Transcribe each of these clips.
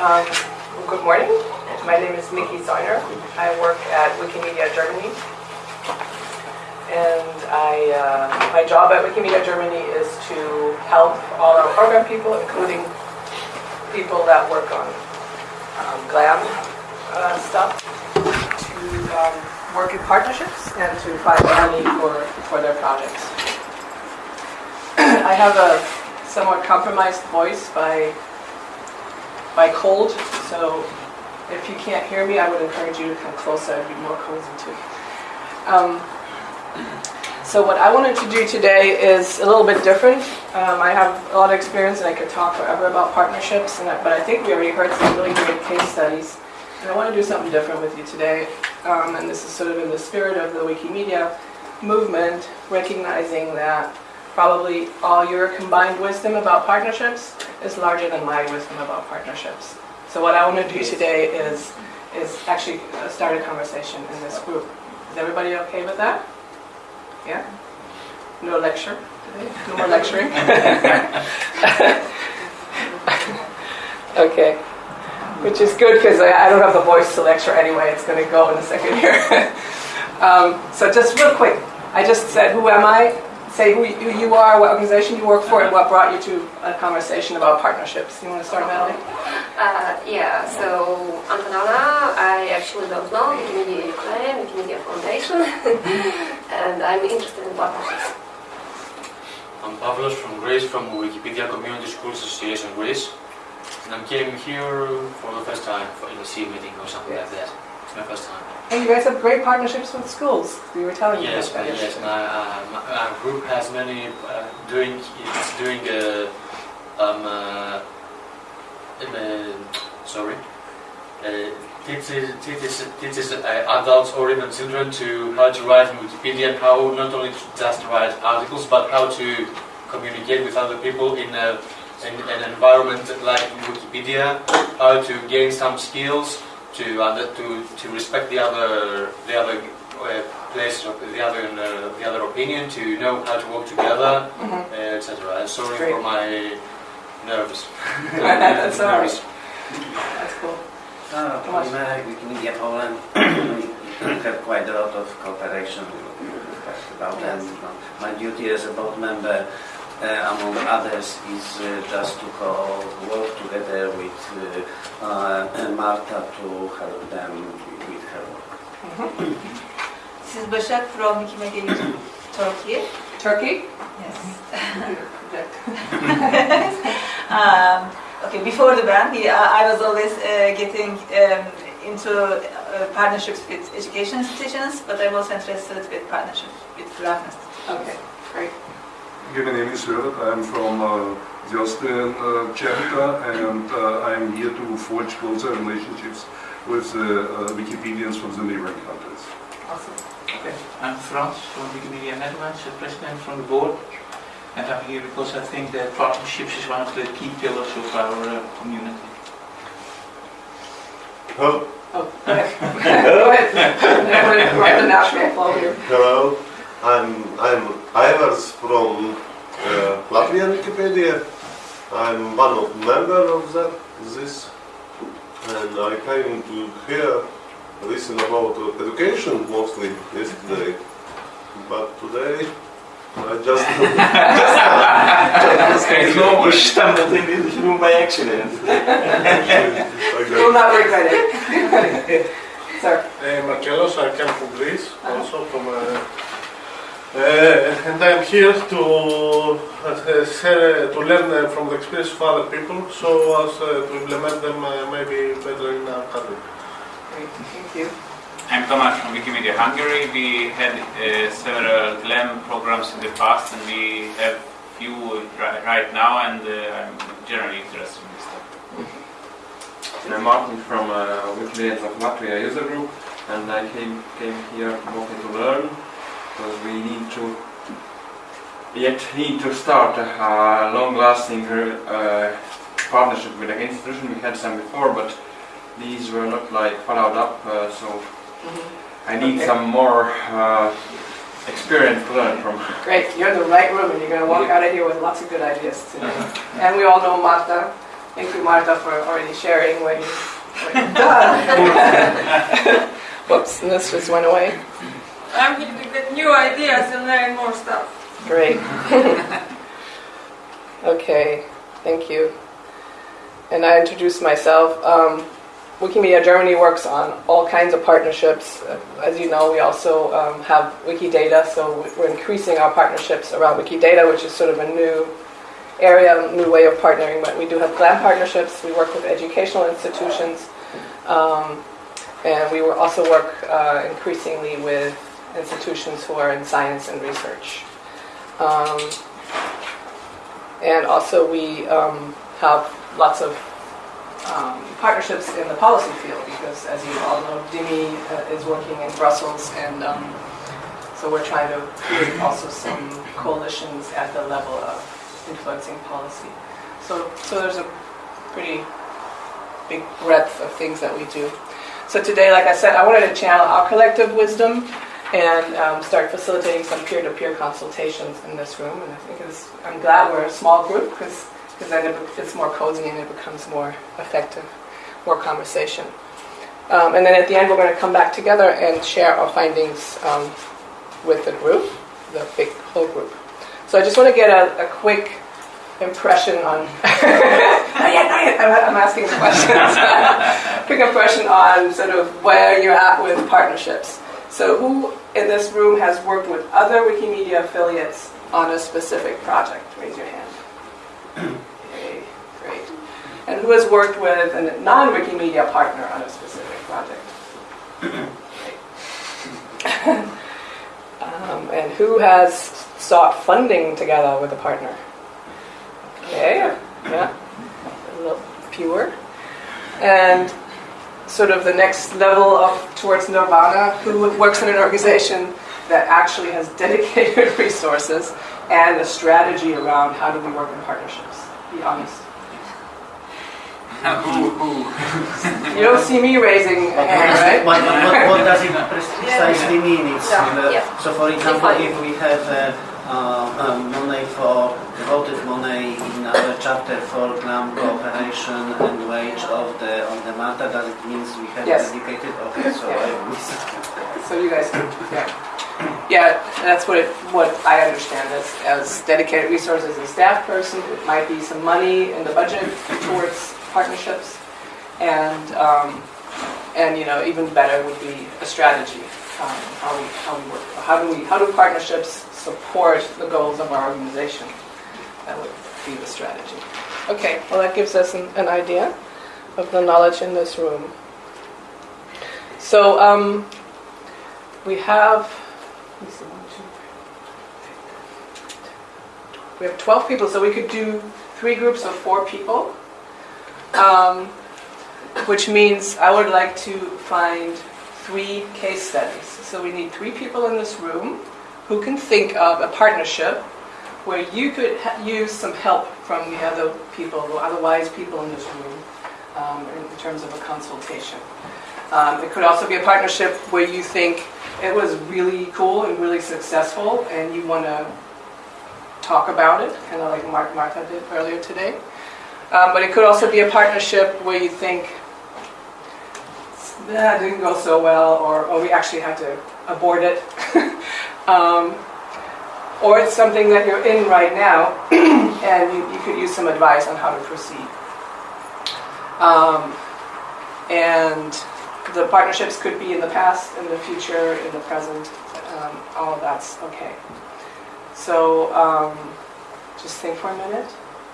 Um, good morning. My name is Miki Zeuner. I work at Wikimedia Germany. And I, uh, my job at Wikimedia Germany is to help all our program people, including people that work on um, GLAM uh, stuff, to um, work in partnerships and to find money for, for their projects. I have a somewhat compromised voice by by cold, so if you can't hear me, I would encourage you to come closer. I'd be more cozy too. Um, so what I wanted to do today is a little bit different. Um, I have a lot of experience and I could talk forever about partnerships, and I, but I think we already heard some really great case studies. And I want to do something different with you today. Um, and this is sort of in the spirit of the Wikimedia movement, recognizing that probably all your combined wisdom about partnerships is larger than my wisdom about partnerships. So what I want to do today is, is actually start a conversation in this group. Is everybody okay with that? Yeah? No lecture today? No more lecturing? okay. Which is good because I, I don't have the voice to lecture anyway. It's going to go in a second here. um, so just real quick, I just said, who am I? Say who you, who you are, what organization you work for, and what brought you to a conversation about partnerships. You want to start, Natalie? Uh, yeah, so I'm Antonella, I actually don't know Wikimedia Ukraine, Wikimedia Foundation, and I'm interested in partnerships. I'm Pavlos from Greece, from Wikipedia Community Schools Association Greece. And I'm came here for the first time for in a CEE meeting or something like that. It's my first time. And you guys have great partnerships with schools. You were telling me Yes, about that yes. My, uh, my, our group has many uh, doing it's doing uh, um uh, um, uh, sorry uh, teaches teaches teaches uh, adults or even children to how to write in Wikipedia and how not only to just write articles but how to communicate with other people in a in an environment like Wikipedia, how to gain some skills to under, to to respect the other the other uh, place of the other uh, the other opinion, to know how to work together, Mhm. uh, etc. Sorry Great. for my nerves. That's all right. Nervous. That's cool. Uh, Tomasz. in uh, Wikimedia Poland, we have quite a lot of cooperation about Yes. and my duty as a board member, uh, among others, is uh, just to co- work together with uh, uh, Marta to help them with her work. This is Başak from Wikimedia Turkey. Turkey? Yes. Um, okay, before the ban, he, uh, I was always uh, getting um, into uh, partnerships with education institutions, but I'm also interested with partnerships with Grant institutions. Okay, great. Okay, my name is Herbert. I'm from uh, the Austrian uh, chapter and uh, I'm here to forge closer relationships with the uh, Wikipedians from the neighboring countries. Awesome. Okay. I'm Frans from Wikimedia Netherlands, the president from the board. And I'm here because I think that partnerships is one of the key pillars of our uh, community. Hello. Oh, go ahead. Go ahead. I'm going to write the national flow here. Hello. I'm I'm Ivers from uh, Latvian Wikipedia. I'm one of member of that this, and I came to here listen about education mostly yesterday, but today I just just It's almost stumbled in this room by accident. You will not regret it. Sir. Uh, Markelos, I come from Greece, also from, uh, uh, and I'm here to uh, share, to learn uh, from the experience of other people, so as uh, to implement them uh, maybe better in our country. Great, thank you. I'm Tomasz from Wikimedia Hungary. We had uh, several GLAM programs in the past and we have few right now and uh, I'm generally interested in this stuff. I'm Martin from uh, Wikimedians of Latvia user group and I came, came here mostly to learn because we need to yet need to start a long-lasting uh, partnership with an institution. We had some before but these were not like followed up uh, so I need Okay. some more uh, experience to learn from. Great, you're in the right room and you're going to walk out of here with lots of good ideas today. And we all know Marta Thank you, Marta, for already sharing what you, what you've done. Whoops, and this just went away. I'm here to get new ideas and learn more stuff. Great. okay, thank you. And I introduced myself. Um, Wikimedia Germany works on all kinds of partnerships. Uh, As you know, we also um, have Wikidata, so we're increasing our partnerships around Wikidata, which is sort of a new area, new way of partnering. But we do have GLAM partnerships. We work with educational institutions. Um, and we also work uh, increasingly with institutions who are in science and research. Um, and also we um, have lots of um, partnerships in the policy field because as you all know, DIMI uh, is working in Brussels and um, so we're trying to create also some coalitions at the level of influencing policy. So, so there's a pretty big breadth of things that we do. So today, like I said, I wanted to channel our collective wisdom and um, start facilitating some peer-to-peer consultations in this room. And I think I'm glad we're a small group because then it, it's more cozy and it becomes more effective, more conversation. Um, and then at the end, we're going to come back together and share our findings um, with the group, the big whole group. So I just want to get a, a quick impression on. not yet, not yet. I'm, I'm asking questions. quick impression on sort of where you're at with partnerships. So, who in this room has worked with other Wikimedia affiliates on a specific project? Raise your hand. Okay, great. And who has worked with a non-Wikimedia partner on a specific project? Great. um, and who has sought funding together with a partner? Okay, yeah, a little fewer. And sort of the next level of towards nirvana, who works in an organization that actually has dedicated resources and a strategy around how do we work in partnerships. Be honest. You don't see me raising a hand, right? What, what, what does it precisely mean? It's, uh, Yeah. So, for example, if we have uh, uh, um, money for devoted money in our chapter for GLAM cooperation and wage of the on the matter, does it mean we have Yes. dedicated? Okay, so Yeah. I missed. So you guys, yeah, yeah, that's what it, what I understand as, as dedicated resources. A staff person, it might be some money in the budget towards partnerships, and um, and you know even better would be a strategy. Um, how we how we work. How do we how do partnerships support the goals of our organization? That would be the strategy. Okay, well that gives us an, an idea of the knowledge in this room. So um, we have. We have 12 people, so we could do three groups of four people. Um, which means I would like to find three case studies. So we need three people in this room who can think of a partnership where you could use some help from the other people, the other wise people in this room, um, in terms of a consultation. Um, it could also be a partnership where you think it was really cool and really successful, and you want to talk about it, kind of like Mark Martha did earlier today. Um, but it could also be a partnership where you think that didn't go so well, or, or we actually had to abort it. um, or it's something that you're in right now, and you, you could use some advice on how to proceed. Um, and the partnerships could be in the past, in the future, in the present. Um, all of that's okay. So um, just think for a minute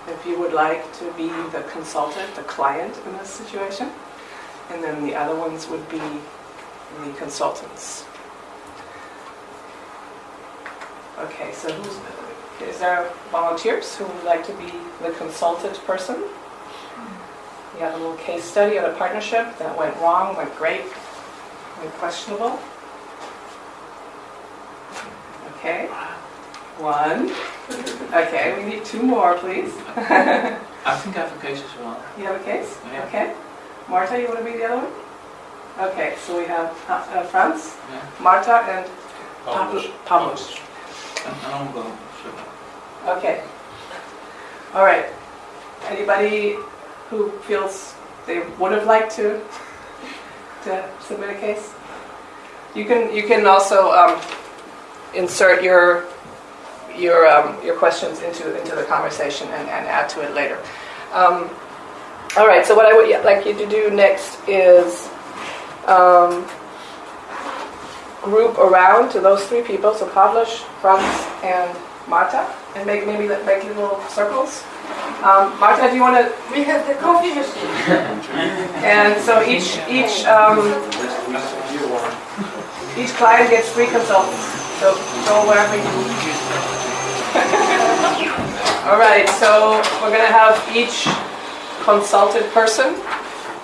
if you would like to be the consultant, the client in this situation. And then the other ones would be the consultants. Okay, so who's, is there volunteers who would like to be the consultant person? You have a little case study of a partnership that went wrong, went great, went questionable. Okay, one. Okay, we need two more, please. I think I have a case as well. You have a case? Yeah. Okay. Marta, you want to be the other one? Okay, so we have uh, uh, Franz, Yeah. Marta, and Pablo- Pablos. And and I'll go. Sure. Okay. All right. Anybody who feels they would have liked to to submit a case? You can you can also um, insert your your um, your questions into into the conversation and, and add to it later. Um, all right. So what I would yeah, like you to do next is um, group around to those three people. So Pavlos, Franz, and Marta, and make maybe make little circles. Um, Marta, do you want to? We have the coffee machine. And so each each um, each client gets three consultants. So go wherever you. All right. So we're gonna have each consulted person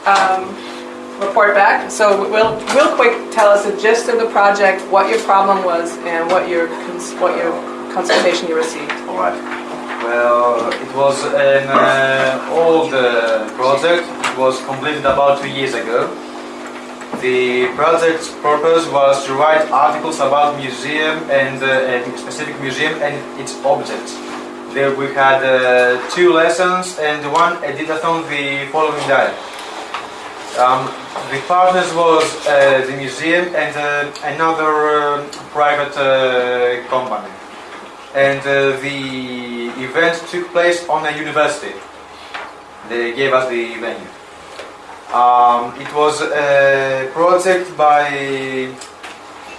um, report back. So we'll real quick tell us the gist of the project, what your problem was, and what your what your consultation you received. Alright. Well, it was an uh, old uh, project. It was completed about two years ago. The project's purpose was to write articles about museum and uh, a specific museum and its objects. There we had uh, two lessons and one editathon the following day. Um, the partners was uh, the museum and uh, another uh, private uh, company and uh, the event took place on a university. They gave us the venue. Um, it was a project by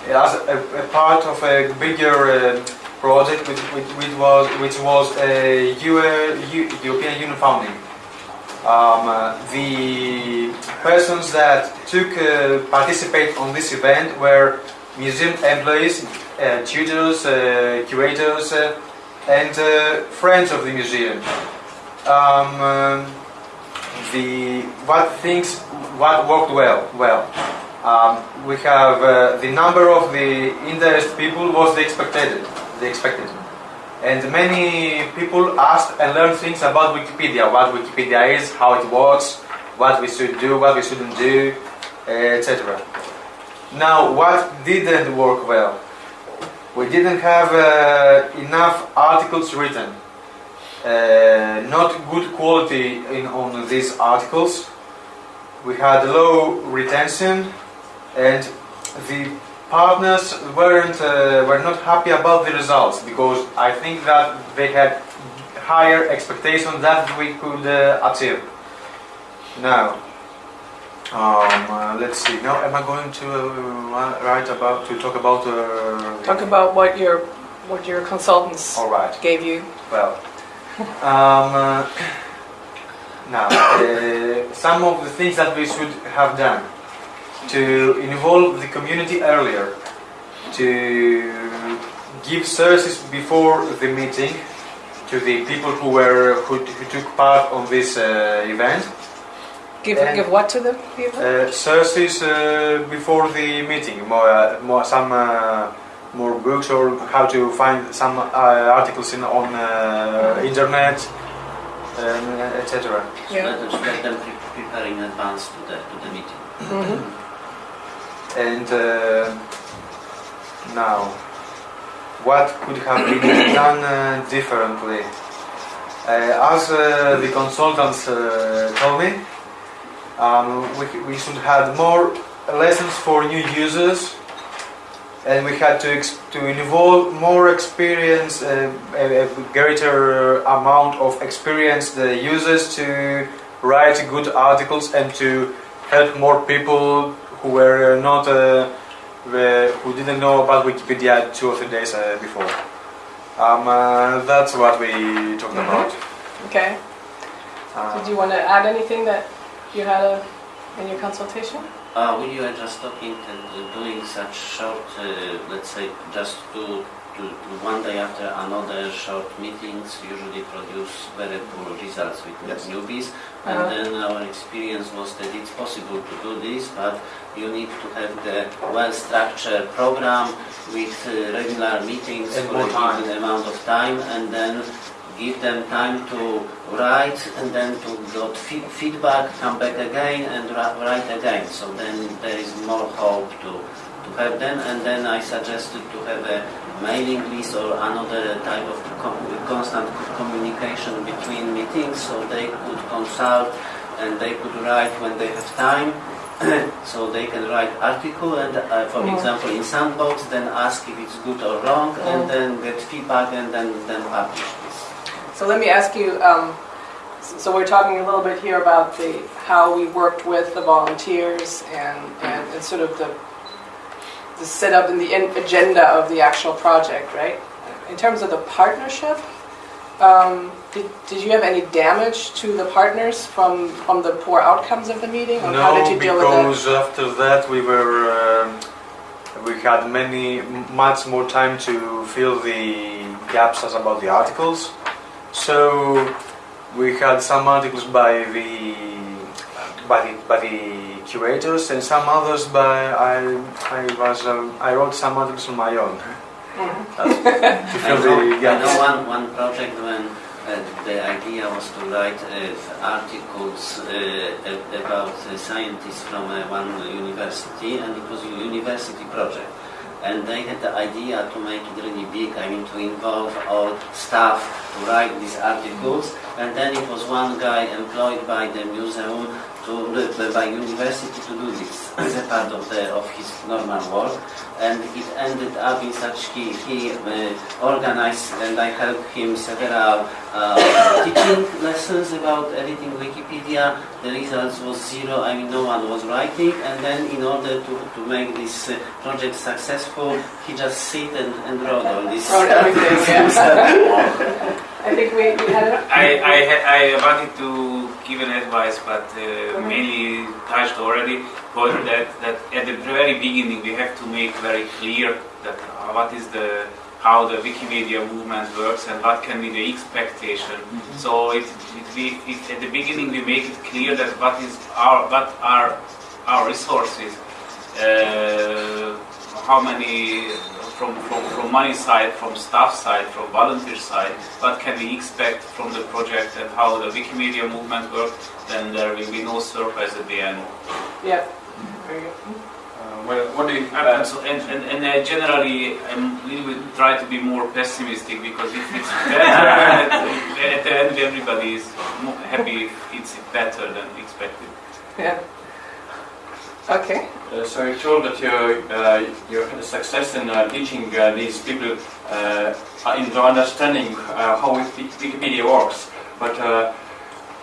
as a, a part of a bigger project which, which, which was which was a EU, Eu- European Union founding. Um, uh, the persons that took uh, participate on this event were museum employees, uh, tutors, uh, curators, uh, and uh, friends of the museum. Um, um, the what things what worked well well. Um, we have uh, the number of the interest people was the expected the expected, and many people asked and learned things about Wikipedia, what Wikipedia is, how it works, what we should do, what we shouldn't do, etc. Now, what didn't work well? We didn't have uh, enough articles written. Uh, not good quality in, on these articles. We had low retention, and the partners weren't uh, were not happy about the results because I think that they had higher expectations that we could uh, achieve. Now, um, uh, let's see. Now, am I going to uh, write about to talk about? Uh, Talk about what your what your consultants All right. gave you. Well, um, uh, now uh, some of the things that we should have done to involve the community earlier, to give services before the meeting to the people who were who, who took part on this uh, event. Give And- give what to the people? Uh, services uh, before the meeting, more, uh, more some uh, more books or how to find some uh, articles in on uh, internet, um, etc. So let, us, them pre- prepare in advance to the, to the meeting. Mhm. And uh, now, what could have been done uh, differently? Uh, as the consultants told me, um, we, we should have more lessons for new users, and we had to to involve more experience, uh, a, a greater amount of experienced uh, users to write good articles and to help more people who were not uh, the- who didn't know about Wikipedia two or three days uh, before. Um, uh, that's what we talked Mhm. about. Okay. Uh, Did you want to add anything that you had a, in your consultation? Uh, we were just talking and uh, doing such short, uh, let's say, just to, to one day after another short meetings usually produce very poor results with Yes. newbies. And Uh-huh. then our experience was that it's possible to do this, but you need to have the well-structured program with uh, regular meetings And for a time. given amount of time, and then give them time to write and then to get feedback, come back again and write again. So then there is more hope to, to have them. And then I suggested to have a mailing list or another type of com- constant communication between meetings so they could consult and they could write when they have time. so they can write article and, uh, for Mhm. example, in Sandbox, then ask if it's good or wrong, Mhm. and then get feedback and then then publish this. So let me ask you, um, so we're talking a little bit here about the, how we worked with the volunteers and, and, and sort of the, the setup and the in- agenda of the actual project, right? In terms of the partnership, um, did, did you have any damage to the partners from, from the poor outcomes of the meeting? Or how did No, you deal with that? because after that we were um, we had many much more time to fill the gaps as about the articles. So we had some articles by the by the by the curators and some others by I I was um, I wrote some others on my own Mhm. to I fill know, the I know one, one project when uh, the idea was to write uh, articles uh, about uh, scientists from uh, one university, and it was a university project. And they had the idea to make it really big, I mean to involve all staff to write these articles. And then it was one guy employed by the museum to uh, by university to do this as a part of the of his normal work. And it ended up in such he, he uh, organized and I helped him several uh, teaching lessons about editing Wikipedia. The results was zero, I mean no one was writing and then in order to, to make this uh, project successful he just sit and, and wrote all this. Wrote everything, yeah. I think we, we had it. I, I, I wanted to give an advice, but uh, mainly touched already. But that, that at the very beginning we have to make very clear that uh, what is the how the Wikimedia movement works and what can be the expectation. So it, it, we, it, at the beginning we make it clear that what is our what are our resources, uh, how many from, from, from money side, from staff side, from volunteer side, what can we expect from the project and how the Wikimedia movement works, then there will be no surprise at the end. Yeah. Very good. Uh, well, what do you And, and, so, and, and, and uh, generally, I'm a little bit try to be more pessimistic because if it's better, at, at the end everybody is happy if it's better than expected. Yeah. Okay. Uh, so you told that you uh, you had a success in uh, teaching uh, these people uh, into understanding uh, how Wikipedia works. But uh,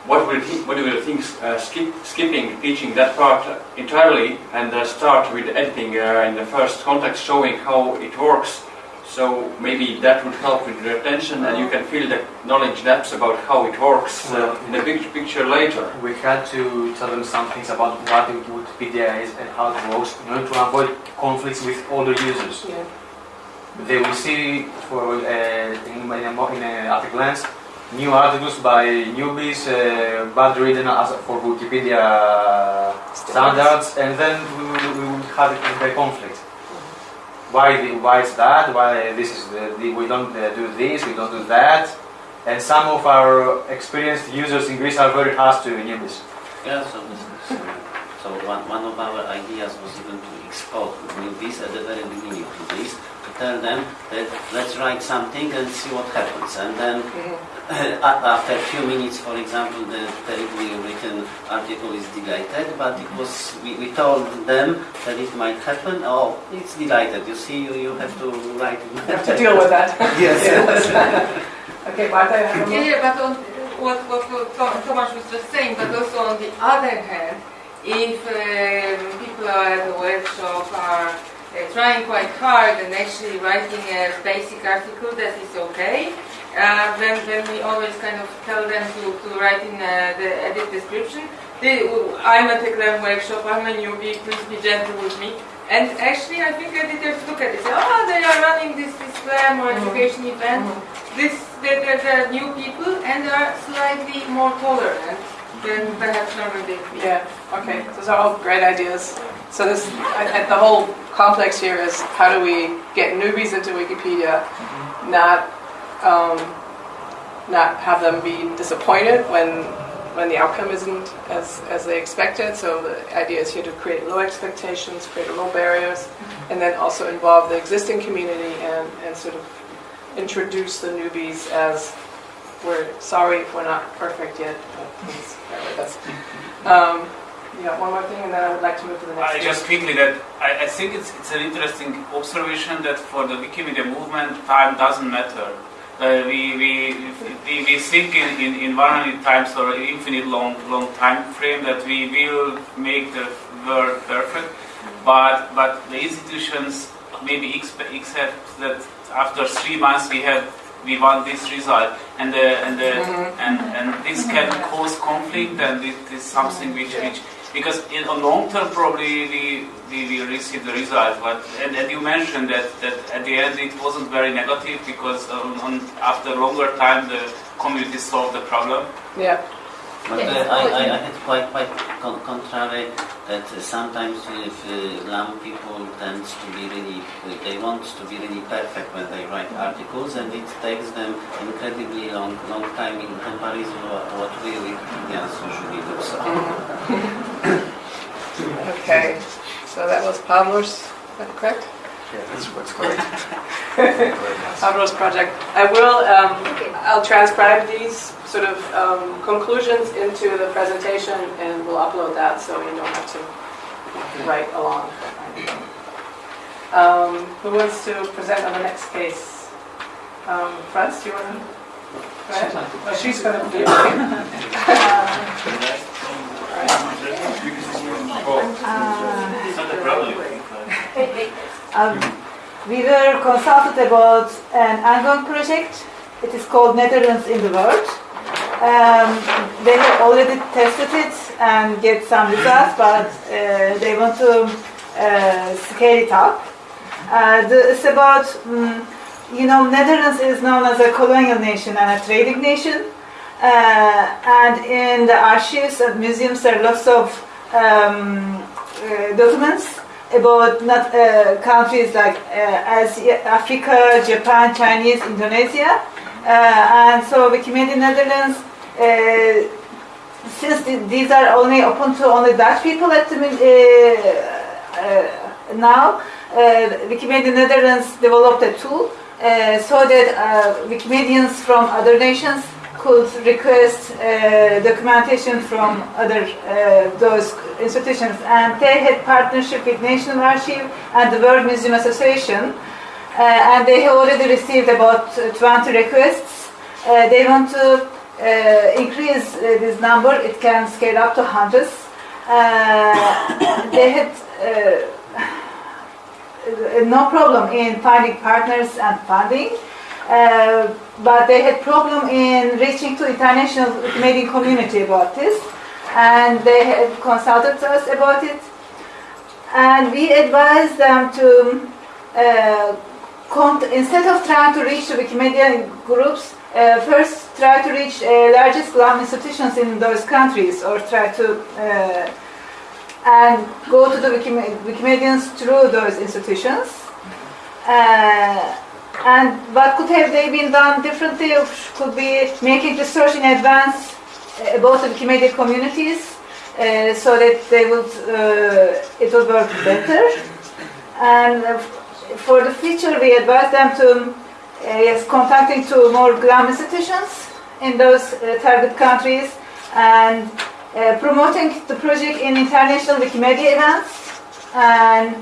what will thi- what do you think uh, skip, skipping teaching that part entirely and uh, start with editing uh, in the first context, showing how it works? So maybe that would help with retention, and you can fill the knowledge gaps about how it works uh, in the big picture later. We had to tell them some things about what Wikipedia is and how it works in order to avoid conflicts with older users. Yeah. They will see for uh, in, in, a, mo- in a, at a glance new articles by newbies, uh, bad written as for Wikipedia standards, and then we will, we will have a conflict. Why, the, why is that? Why this is the, the, we don't uh, do this, we don't do that, and some of our experienced users in Greece are very harsh to newbies. Yeah, so this is, uh, so one, one of our ideas was even to export newbies at the very beginning to this, to tell them that let's write something and see what happens. And then a- after a few minutes, for example, the terribly written article is deleted, but it was, we, we told them that it might happen. Oh, it's deleted. You see, you, you have to write. You have to deal with that. Yes. Okay, Marta, you have a Yeah, yeah, but on what, what, what Tom- Tomasz was just saying, but also on the other hand, if um, people are at the workshop are uh, trying quite hard and actually writing a basic article that is okay, uh, then, then we always kind of tell them to, to write in uh, the edit description. They, I'm at a GLAM workshop, I'm a newbie, please be gentle with me. And actually, I think editors look at it, say, oh, they are running this, this GLAM or education event. This, they're, they're, they're new people and are slightly more tolerant than perhaps normally. Yeah, okay, those are all great ideas. So this, I- I- the whole complex here is how do we get newbies into Wikipedia, not, um, not have them be disappointed when, when the outcome isn't as, as they expected. So the idea is here to create low expectations, create low barriers, and then also involve the existing community and, and sort of introduce the newbies as we're sorry if we're not perfect yet, but please bear with us. Um, yeah, one more thing, and then I would like to move to the next. Just quickly that I, I think it's, it's an interesting observation that for the Wikimedia movement, time doesn't matter. Uh, we, we, we, we think in, in, in 100 times or infinite long, long time frame that we will make the world perfect, but, but the institutions maybe expect, accept that after three months we have we want this result. And the, and, the, and, and this can cause conflict and it is something which, which because in a long term probably we, we will receive the result but and, and you mentioned that, that at the end it wasn't very negative because on, on, after a longer time the community solved the problem Yeah. But uh, I, I, I had quite quite con- contrary that uh, sometimes if uh, GLAM people tend to be really uh, they want to be really perfect when they write articles and it takes them incredibly long long time in comparison to what we Wikipedians usually do. So. Okay, so that was Pavlos, is that correct? Yeah, that's what's correct. Pavlos project. I will, um, I'll transcribe these sort of um, conclusions into the presentation and we'll upload that so you don't have to write along. Um, Who wants to present on the next case? Um, Franz, do you want to? Go ahead. Oh, she's going to do Um, we were consulted about an ongoing project. It is called Netherlands in the World. Um, they have already tested it and get some results, but uh, they want to uh, scale it up. Uh, the, it's about, mm, you know, Netherlands is known as a colonial nation and a trading nation. Uh, and in the archives and museums, there are lots of um, uh, documents about not uh, countries like uh, Asia, Africa, Japan, Chinese, Indonesia, uh, and so Wikimedia Netherlands. Uh, since th- these are only open to only Dutch people at the now, Wikimedia Netherlands developed a tool so that Wikimedians from other nations could request uh, documentation from other uh, those institutions, and they had partnership with National Archive and the World Museum Association, uh, and they have already received about uh, 20 requests. Uh, they want to uh, increase uh, this number; it can scale up to hundreds. They had. No problem in finding partners and funding. Uh, but they had problem in reaching to international Canadian community about this, and they had consulted us about it, and we advised them to uh, instead of trying to reach the Wikimedia groups, uh, first try to reach uh, largest GLAM institutions in those countries, or try to uh, and go to the Wikime- Wikimedians through those institutions. Uh, and what could have they been done differently? Could be making research in advance uh, about the Wikimedia communities uh, so that they would uh, it would work better. And uh, for the future, we advise them to uh, yes contacting to more GLAM institutions in those uh, target countries and uh, promoting the project in international Wikimedia events and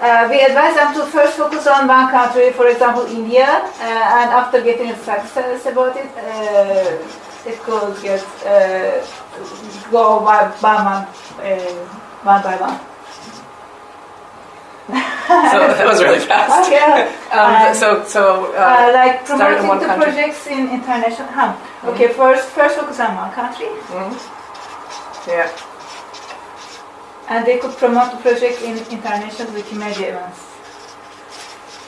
uh, we advise them to first focus on one country, for example, India, uh, and after getting success about it, uh, it could get uh, go by, by one, uh, one by one. So that was really fast. yeah. Um, so, so Uh, uh, like promoting one the country. projects in international. Huh. Okay, first first focus on one country, mhm. yeah. And they could promote the project in international Wikimedia events.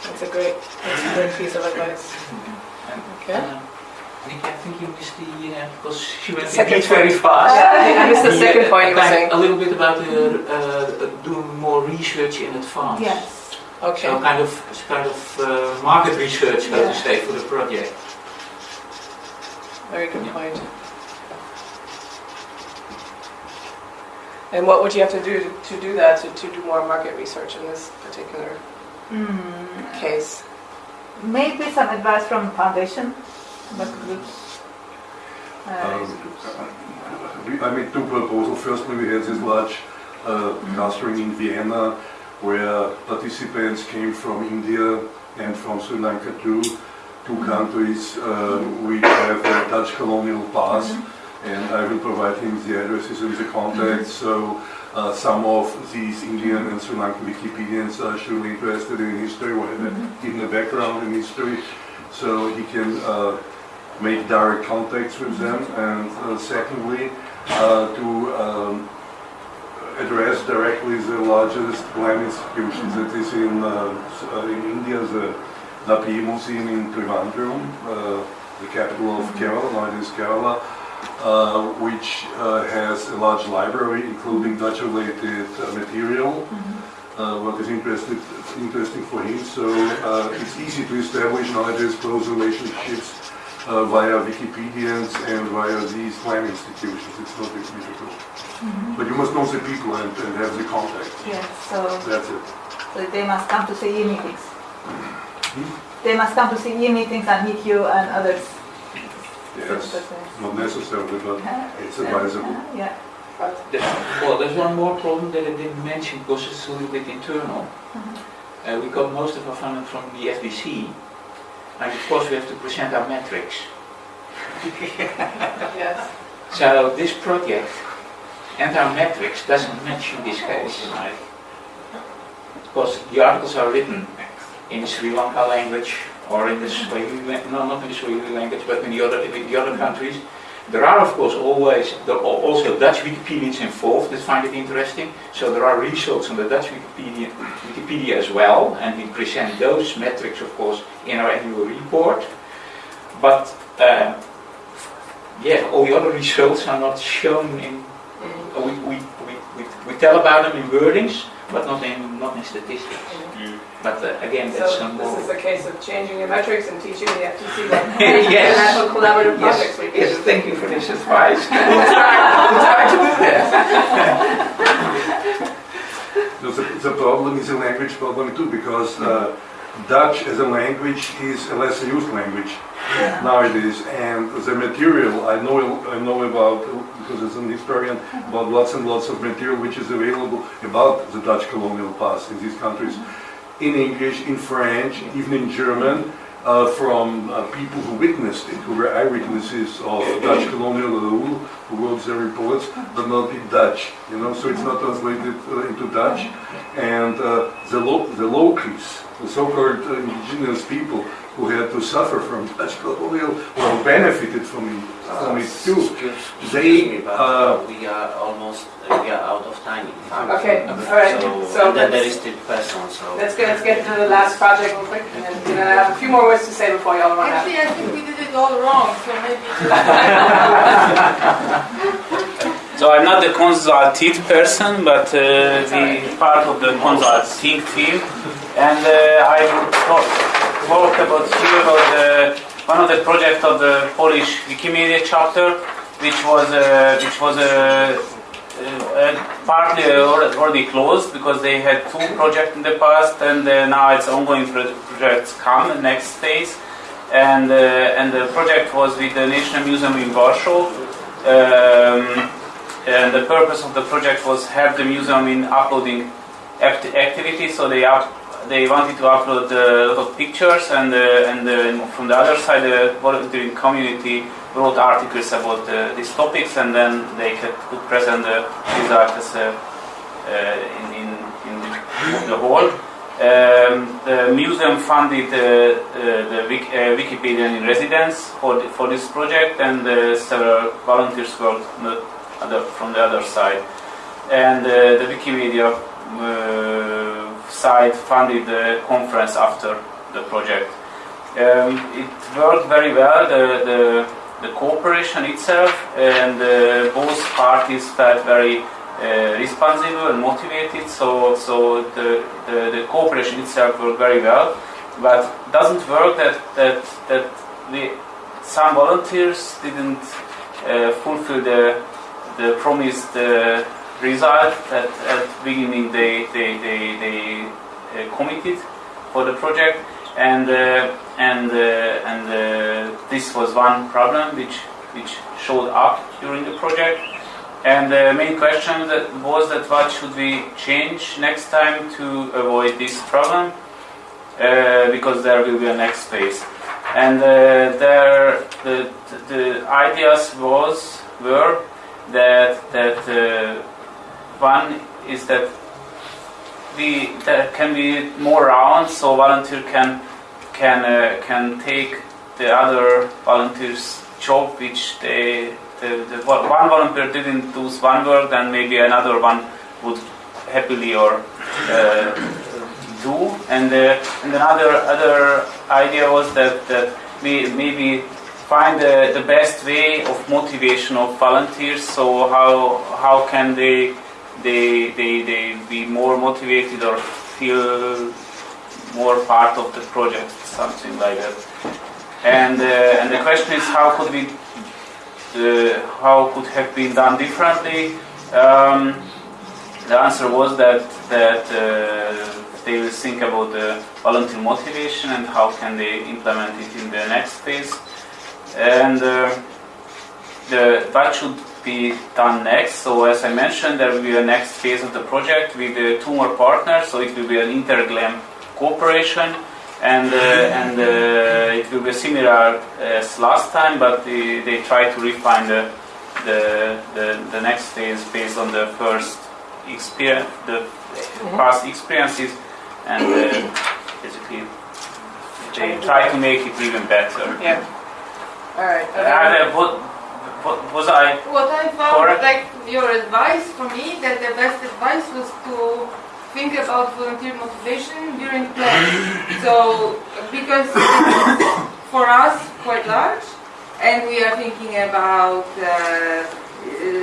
That's a great, that's a great piece of advice. Okay. Uh, Nick, I think you missed the, uh, because she went Second very fast. Yeah, I missed the second uh, point you were saying. A little bit about uh, uh, doing more research in advance. Yes. Okay. So kind of, kind of uh, market research, so Yeah. to say, for the project. Very good point. And what would you have to do to, to do that, to, to do more market research in this particular Mm, case? maybe some advice from the foundation, but groups. Uh, We- I made two proposals. Firstly, we had this large uh, clustering in Vienna where participants came from India and from Sri Lanka too, two countries uh, which have a Dutch colonial past. And I will provide him the addresses and the contacts. So uh, some of these Indian and Sri Lankan Wikipedians are surely interested in history or have a- even a background in history. So he can uh, make direct contacts with them. And uh, secondly, uh, to um, address directly the largest GLAM institutions that is in, uh, uh, in India, the Napier Museum in Trivandrum, uh, the capital of Kerala, now it is Kerala, uh, which uh, has a large library including Dutch-related uh, material. Uh, what is interested, interesting for him, so uh, it's easy to establish nowadays close relationships uh, via Wikipedians and via these GLAM institutions. It's not difficult. But you must know the people and, and have the contact. Yes, so, That's it. so they must come to CEE meetings. They must come to CEE meetings and meet you and others. Yes, not necessarily, but it's Uh, advisable. Yeah. There's- Well, there's one more problem that I didn't mention because it's a little bit internal. Uh, we got most of our funding from the FDC, and of course we have to present our metrics. Yes. So this project and our metrics doesn't match in this case. Because the articles are written in Sri Lanka language or in the Swahili, no, not in the Swahili language, but in the other, in the other countries. There are of course always, there are also Dutch Wikipedians involved that find it interesting. So there are results on the Dutch Wikipedia, Wikipedia as well, and we present those metrics of course in our annual report. But uh, yeah, all the other results are not shown in. We, we, we, we, we tell about them in wordings, but not in not in statistics. But uh, again, that's So some this more. is a case of changing your metrics and teaching the FDC what Yes. international collaborative Yes, projects we can yes, thank you for this advice. We'll try, we'll try to do that. No, The, the problem is a language problem too, because uh, Dutch as a language is a less used language nowadays, and the material I know I know about because as an historian about lots and lots of material which is available about the Dutch colonial past in these countries, in English, in French, even in German. Uh, from uh, people who witnessed it, who were eyewitnesses of Dutch colonial rule, who wrote their reports, but not in Dutch, you know, so it's not translated uh, into Dutch. And uh, the, lo- the locals, the so-called uh, indigenous people who had to suffer from Dutch colonial, well, benefited from it, from it too. Excuse They, me, but uh, we are almost uh, we are out of time. in fact. Okay, all right, So, so then there let's- still person. So Let's get, let's get to the last project real quick, and then, and I have a few more words to say before y'all run out. Actually, I think we did it all wrong, so maybe. So I'm not the consulted person, but uh, the part of the consulting team, and uh, I will talk, talk about here about the, one of the projects of the Polish Wikimedia chapter, which was uh, which was uh, uh, partly already closed because they had two projects in the past, and uh, now it's ongoing pro- projects come next phase, and uh, and the project was with the National Museum in Warsaw. Um, and the purpose of the project was help the museum in uploading act- activities. So they up, they wanted to upload a lot of pictures, and uh, and uh, from the other side, the volunteering community wrote articles about these topics, and then they could, present the result in, in, in the, the hall. Um, the museum funded uh, uh, the Wik- uh, Wikipedian in residence for, the, for this project, and uh, several volunteers worked the other, from the other side. And uh, the Wikimedia side funded the conference after the project. Um, it worked very well, the, the, the cooperation itself, and both parties felt very uh, responsible and motivated, so, so the, the, the cooperation itself worked very well. But doesn't work that, that, that we, some volunteers didn't uh, fulfill the, the promised uh, result that at beginning they, they, they, they uh, committed for the project and uh, and uh, and this was one problem which which showed up during the project. And the main question that was that what should we change next time to avoid this problem, uh, because there will be a next phase. And uh, there, the, the ideas was were that that uh, one is that we there can be more rounds, so volunteer can can uh, can take the other volunteers' job, which they the, the one volunteer didn't do one work, then maybe another one would happily or uh, do. And uh, and another other idea was that that we maybe find the, the best way of motivation of volunteers. So how how can they they they they be more motivated or feel more part of the project, something like that. And uh, and the question is how could we how could have been done differently? Um, the answer was that that uh, they will think about the volunteer motivation and how can they implement it in the next phase. And uh, the what should be done next? So as I mentioned, there will be a next phase of the project with uh, two more partners. So it will be an interglam cooperation and uh, and uh, it will be similar as last time, but they, they try to refine the, the the the next phase based on the first experience, the past experiences, and uh, basically they try to make it even better. Yeah. All right. Uh, what, what was I? What I found, Correct. like your advice for me, that the best advice was to think about volunteer motivation during planning. So, because for us quite large, and we are thinking about uh,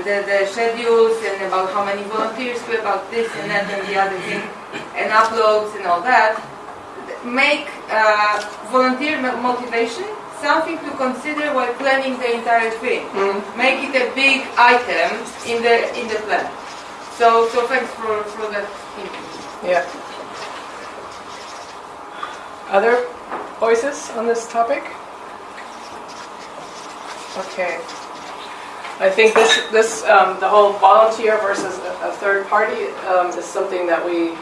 the, the schedules and about how many volunteers, about this and that and the other thing, and uploads and all that, make uh, volunteer motivation something to consider while planning the entire thing. Make it a big item in the in the plan. So so thanks for, for that input. Yeah. Other voices on this topic? Okay. I think this, this, um, the whole volunteer versus a, a third party, um, is something that we,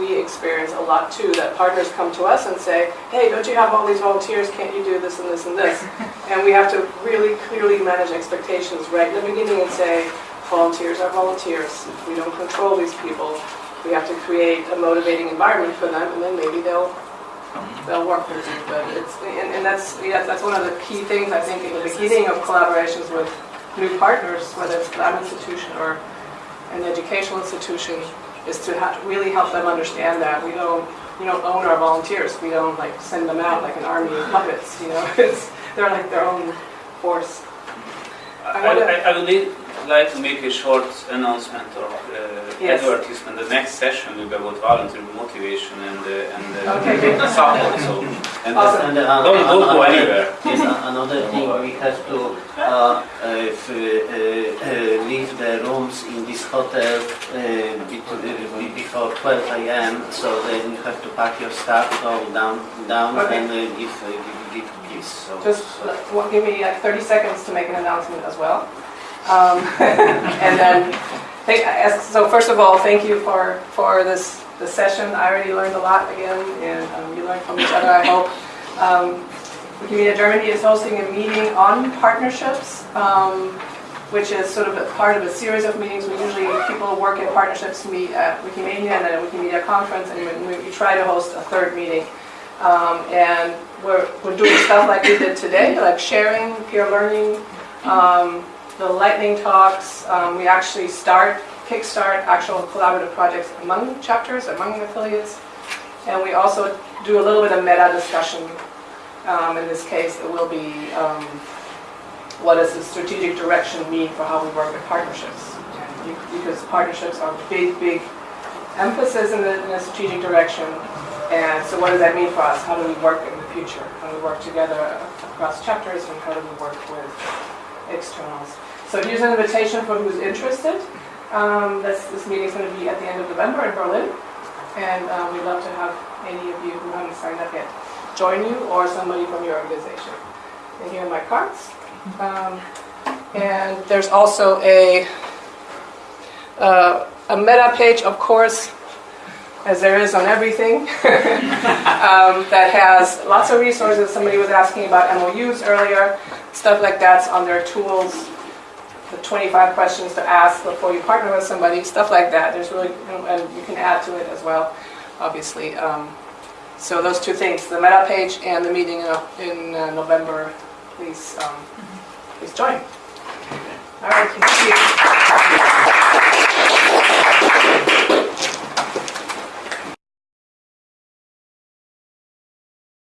we experience a lot too, that partners come to us and say, hey, don't you have all these volunteers, can't you do this and this and this? And we have to really clearly manage expectations right in the beginning and say, volunteers are volunteers. We don't control these people. We have to create a motivating environment for them, and then maybe they'll they'll work with you. But it's and, and that's yeah, that's one of the key things I think in the beginning of collaborations with new partners, whether it's GLAM institution or an educational institution, is to really help them understand that we don't we don't own our volunteers. We don't like send them out like an army of puppets. You know, it's they're like their own force. I, I, I would li- like to make a short announcement or uh, Yes. advertisement. The next session will be about volunteer motivation and uh, and uh, Okay, good. support. So And, Awesome. and uh, Don't- don't go anywhere. Yes, uh, another thing we have to uh, uh, if, uh, uh, leave the rooms in this hotel uh, bet- uh, be- before 12 a.m. So then you have to pack your stuff, go down, down, Okay. and uh, give, uh, give, give gifts. So, Just so uh, give me like 30 seconds to make an announcement as well. Um, and then, so first of all, thank you for, for this, this session. I already learned a lot again, and um, you learned from each other, I hope. Um, Wikimedia Germany is hosting a meeting on partnerships, um, which is sort of a part of a series of meetings. We usually, people who work in partnerships meet at Wikimania and then at Wikimedia conference, and we, we try to host a third meeting. Um, and we're, we're doing stuff like we did today, like sharing, peer learning, um, the lightning talks. Um, we actually start, kickstart actual collaborative projects among chapters, among affiliates. And we also do a little bit of meta discussion. Um, in this case, it will be um, what does the strategic direction mean for how we work with partnerships? Because partnerships are big, big emphasis in the, in the strategic direction. And so what does that mean for us? How do we work in the future? How do we work together across chapters and how do we work with externals? So here's an invitation for who's interested. Um, this, this meeting is going to be at the end of November in Berlin. And uh, we'd love to have any of you who haven't signed up yet join you or somebody from your organization. And here are my cards. Um, And there's also a, uh, a meta page, of course, as there is on everything, um, that has lots of resources. Somebody was asking about MOUs earlier, stuff like that's on their tools, the 25 questions to ask before you partner with somebody, stuff like that. There's really, and you can add to it as well, obviously. Um, so those two things, the meta page and the meeting in, in uh, November, please, um, please join. All right, thank you.